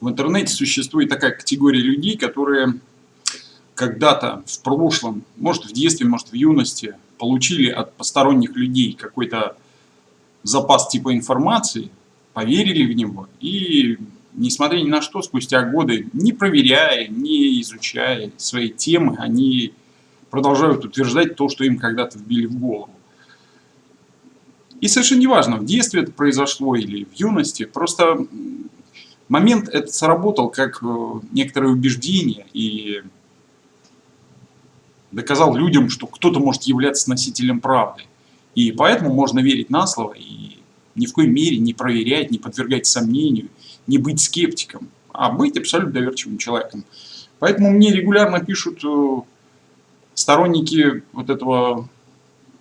В интернете существует такая категория людей, которые когда-то в прошлом, может в детстве, может в юности, получили от посторонних людей какой-то запас типа информации, поверили в него и, несмотря ни на что, спустя годы, не проверяя, не изучая свои темы, они продолжают утверждать то, что им когда-то вбили в голову. И совершенно неважно, в детстве это произошло или в юности, просто момент этот сработал как э, некоторое убеждение и доказал людям, что кто-то может являться носителем правды. И поэтому можно верить на слово и ни в коей мере не проверять, не подвергать сомнению, не быть скептиком, а быть абсолютно доверчивым человеком. Поэтому мне регулярно пишут э, сторонники вот этого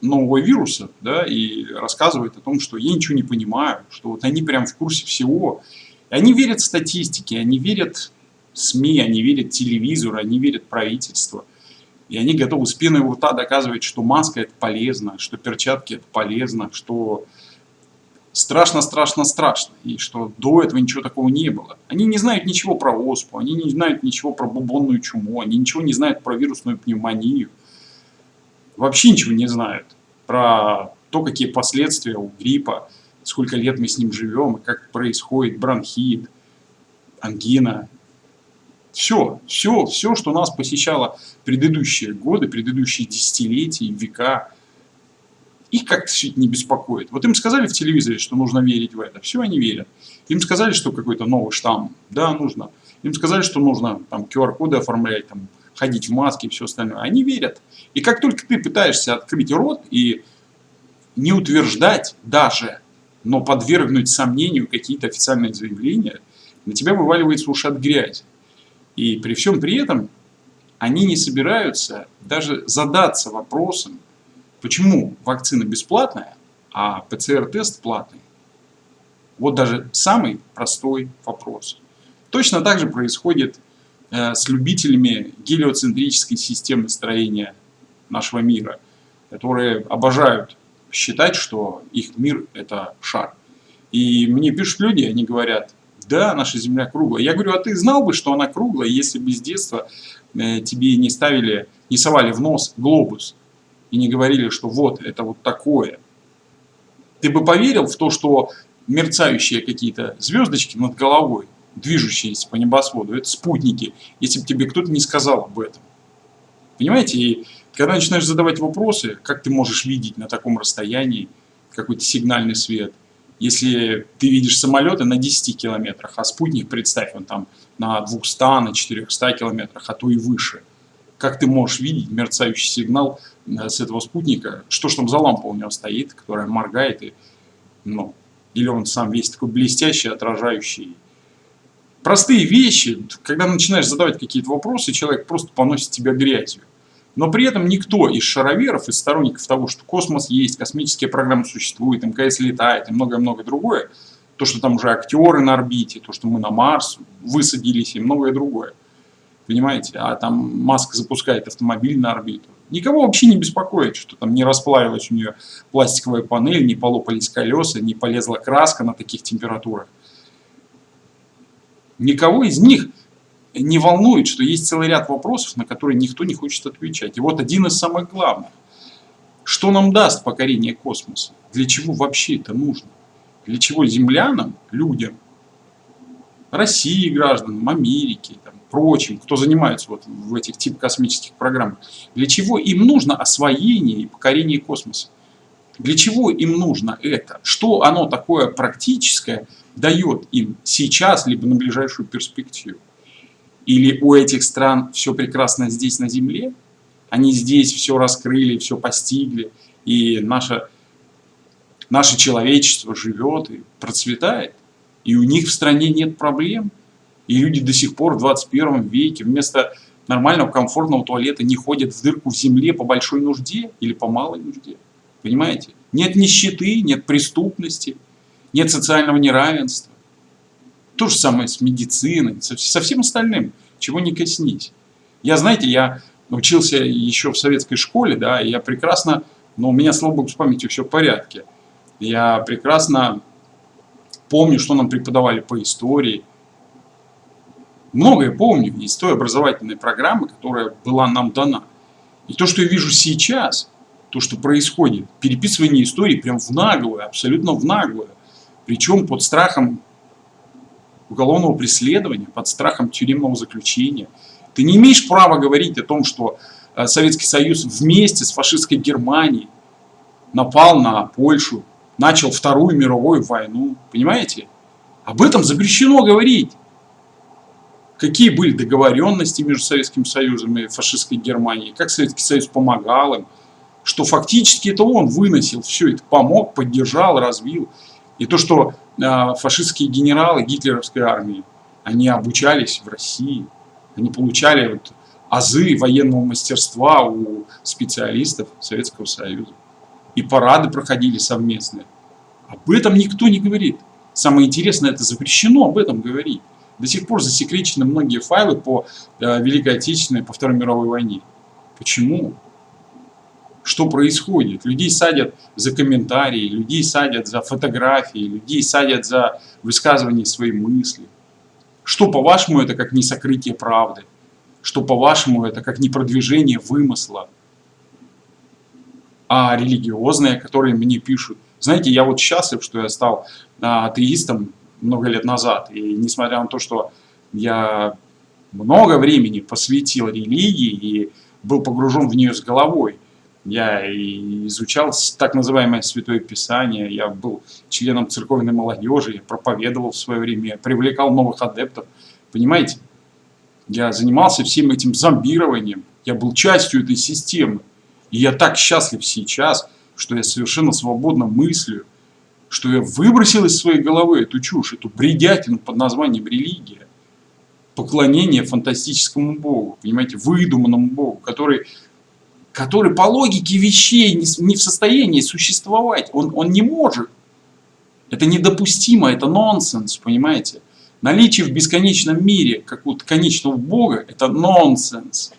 нового вируса, да, и рассказывают о том, что я ничего не понимаю, что вот они прям в курсе всего. Они верят статистике, они верят СМИ, они верят телевизору, они верят правительству. И они готовы с пеной у рта доказывать, что маска это полезно, что перчатки это полезно, что страшно, страшно, страшно. И что до этого ничего такого не было. Они не знают ничего про оспу, они не знают ничего про бубонную чуму, они ничего не знают про вирусную пневмонию. Вообще ничего не знают про то, какие последствия у гриппа, сколько лет мы с ним живем, как происходит бронхит, ангина. Все, все, все, что нас посещало предыдущие годы, предыдущие десятилетия, века, их как-то все это не беспокоит. Вот им сказали в телевизоре, что нужно верить в это. Все, они верят. Им сказали, что какой-то новый штамм. Да, нужно. Им сказали, что нужно там QR-коды оформлять, там, ходить в маске и все остальное. Они верят. И как только ты пытаешься открыть рот и не утверждать даже, но подвергнуть сомнению какие-то официальные заявления, на тебя вываливается уши от грязи. И при всем при этом они не собираются даже задаться вопросом, Почему вакцина бесплатная, а ПЦР-тест платный? Вот даже самый простой вопрос. Точно так же происходит э, с любителями гелиоцентрической системы строения нашего мира, которые обожают считать, что их мир это шар. И мне пишут люди, они говорят, да, наша Земля круглая. Я говорю, а ты знал бы, что она круглая, если бы с детства э, тебе не ставили, не совали в нос глобус? и не говорили, что вот это вот такое, ты бы поверил в то, что мерцающие какие-то звездочки над головой, движущиеся по небосводу, это спутники, если бы тебе кто-то не сказал об этом. Понимаете, и когда начинаешь задавать вопросы, как ты можешь видеть на таком расстоянии какой-то сигнальный свет, если ты видишь самолеты на 10 километрах, а спутник, представь, он там на 200, на 400 километрах, а то и выше. Как ты можешь видеть мерцающий сигнал Э, с этого спутника, что ж там за лампа у него стоит, которая моргает, и, ну, или он сам весь такой блестящий, отражающий. Простые вещи, когда начинаешь задавать какие-то вопросы, человек просто поносит тебя грязью. Но при этом никто из шароверов, из сторонников того, что космос есть, космические программы существуют, МКС летает и многое-многое другое, то, что там уже актеры на орбите, то, что мы на Марс высадились и многое другое. Понимаете? А там Маск запускает автомобиль на орбиту. Никого вообще не беспокоит, что там не расплавилась у нее пластиковая панель, не полопались колеса, не полезла краска на таких температурах. Никого из них не волнует, что есть целый ряд вопросов, на которые никто не хочет отвечать. И вот один из самых главных. Что нам даст покорение космоса? Для чего вообще это нужно? Для чего землянам, людям, России гражданам, Америки, там, прочим, кто занимается вот в этих тип космических программах, для чего им нужно освоение и покорение космоса? Для чего им нужно это? Что оно такое практическое дает им сейчас, либо на ближайшую перспективу? Или у этих стран все прекрасно здесь на Земле? Они здесь все раскрыли, все постигли, и наше, наше человечество живет и процветает, и у них в стране нет проблем? И люди до сих пор в 21 веке вместо нормального комфортного туалета не ходят в дырку в земле по большой нужде или по малой нужде. Понимаете? Нет нищеты, нет преступности, нет социального неравенства. То же самое с медициной, со, всем остальным, чего не коснись. Я, знаете, я учился еще в советской школе, да, и я прекрасно, но у меня, слава богу, с памятью все в порядке. Я прекрасно помню, что нам преподавали по истории, многое помню из той образовательной программы, которая была нам дана. И то, что я вижу сейчас, то, что происходит, переписывание истории прям в наглую, абсолютно в наглую. Причем под страхом уголовного преследования, под страхом тюремного заключения. Ты не имеешь права говорить о том, что э, Советский Союз вместе с фашистской Германией напал на Польшу, начал Вторую мировую войну. Понимаете? Об этом запрещено говорить. Какие были договоренности между Советским Союзом и фашистской Германией, как Советский Союз помогал им, что фактически это он выносил все это, помог, поддержал, развил. И то, что э, фашистские генералы гитлеровской армии, они обучались в России, они получали вот азы военного мастерства у специалистов Советского Союза. И парады проходили совместные. Об этом никто не говорит. Самое интересное, это запрещено об этом говорить. До сих пор засекречены многие файлы по э, Великой Отечественной, по Второй мировой войне. Почему? Что происходит. Людей садят за комментарии, людей садят за фотографии, людей садят за высказывание своей мысли. Что, по-вашему, это как не сокрытие правды? Что, по-вашему, это как не продвижение вымысла? А религиозные, которые мне пишут. Знаете, я вот счастлив, что я стал а, атеистом много лет назад. И несмотря на то, что я много времени посвятил религии и был погружен в нее с головой, я изучал так называемое Святое Писание, я был членом церковной молодежи, я проповедовал в свое время, привлекал новых адептов. Понимаете? Я занимался всем этим зомбированием, я был частью этой системы. И я так счастлив сейчас, что я совершенно свободно мыслю, что я выбросил из своей головы эту чушь, эту бредятину под названием религия. Поклонение фантастическому Богу, понимаете, выдуманному Богу, который который по логике вещей не в состоянии существовать. Он, он не может. Это недопустимо, это нонсенс, понимаете? Наличие в бесконечном мире какого-то конечного Бога – это нонсенс.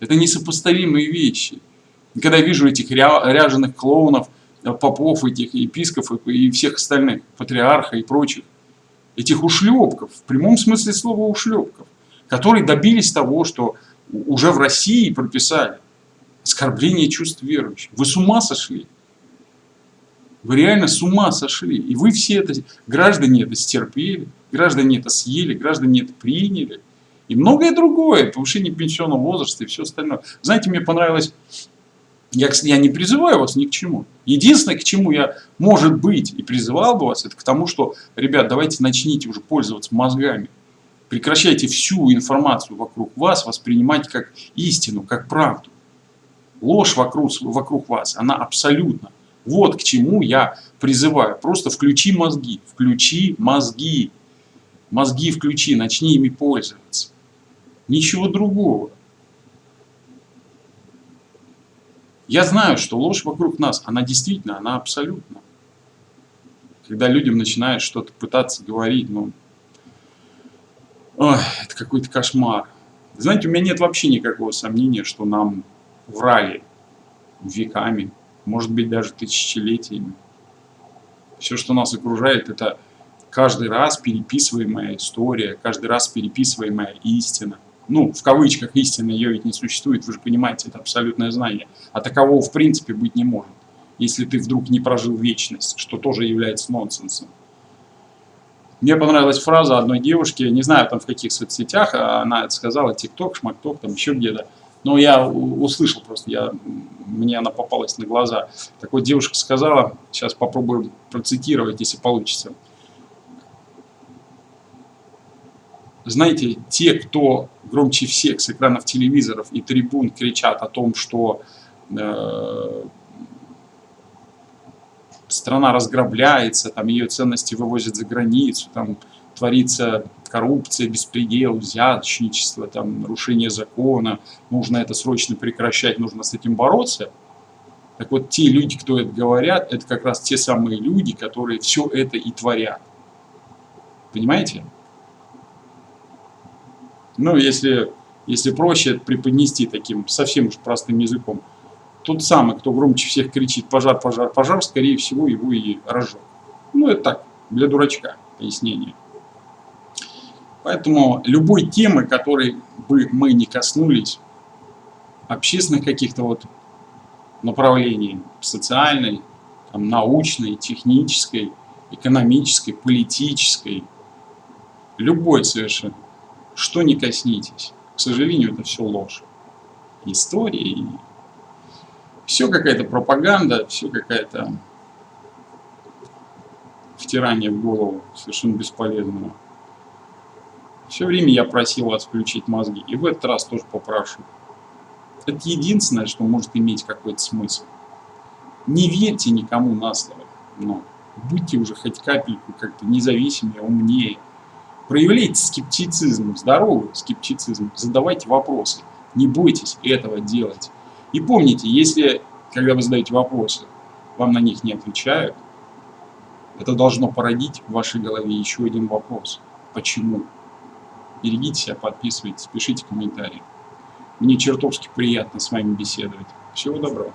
Это несопоставимые вещи. И когда я вижу этих ряженых клоунов, э, попов, этих епископов и всех остальных, патриарха и прочих, этих ушлепков, в прямом смысле слова ушлепков, которые добились того, что уже в России прописали. Оскорбление чувств верующих. Вы с ума сошли? Вы реально с ума сошли. И вы все это, граждане это стерпели, граждане это съели, граждане это приняли. И многое другое, повышение пенсионного возраста и все остальное. Знаете, мне понравилось, я, я не призываю вас ни к чему. Единственное, к чему я, может быть, и призывал бы вас, это к тому, что, ребят, давайте начните уже пользоваться мозгами. Прекращайте всю информацию вокруг вас воспринимать как истину, как правду. Ложь вокруг, вокруг вас, она абсолютно. Вот к чему я призываю. Просто включи мозги, включи мозги. Мозги включи, начни ими пользоваться. Ничего другого. Я знаю, что ложь вокруг нас, она действительно, она абсолютно. Когда людям начинают что-то пытаться говорить, ну, Ой, это какой-то кошмар. Знаете, у меня нет вообще никакого сомнения, что нам врали веками, может быть даже тысячелетиями. Все, что нас окружает, это каждый раз переписываемая история, каждый раз переписываемая истина. Ну, в кавычках истина, ее ведь не существует, вы же понимаете, это абсолютное знание. А такового в принципе быть не может, если ты вдруг не прожил вечность, что тоже является нонсенсом. Мне понравилась фраза одной девушки, не знаю там в каких соцсетях, а она это сказала, ТикТок, Шмакток, там еще где-то. Но я услышал просто, я, мне она попалась на глаза. Так вот девушка сказала, сейчас попробую процитировать, если получится. Знаете, те, кто громче всех с экранов телевизоров и трибун кричат о том, что э, страна разграбляется, там ее ценности вывозят за границу, там творится коррупция, беспредел, взяточничество, там, нарушение закона, нужно это срочно прекращать, нужно с этим бороться. Так вот, те люди, кто это говорят, это как раз те самые люди, которые все это и творят. Понимаете? Ну, если, если проще преподнести таким совсем уж простым языком – тот самый, кто громче всех кричит «пожар, пожар, пожар», скорее всего, его и разжег. Ну, это так, для дурачка пояснение. Поэтому любой темы, которой бы мы не коснулись, общественных каких-то вот направлений, социальной, там, научной, технической, экономической, политической, любой совершенно, что не коснитесь. К сожалению, это все ложь. История, все какая-то пропаганда, все какая-то втирание в голову совершенно бесполезного. Все время я просил вас включить мозги, и в этот раз тоже попрошу. Это единственное, что может иметь какой-то смысл. Не верьте никому на слово, но будьте уже хоть капельку как-то независимее, умнее. Проявляйте скептицизм, здоровый скептицизм, задавайте вопросы. Не бойтесь этого делать. И помните, если, когда вы задаете вопросы, вам на них не отвечают, это должно породить в вашей голове еще один вопрос. Почему? Берегите себя, подписывайтесь, пишите комментарии. Мне чертовски приятно с вами беседовать. Всего доброго.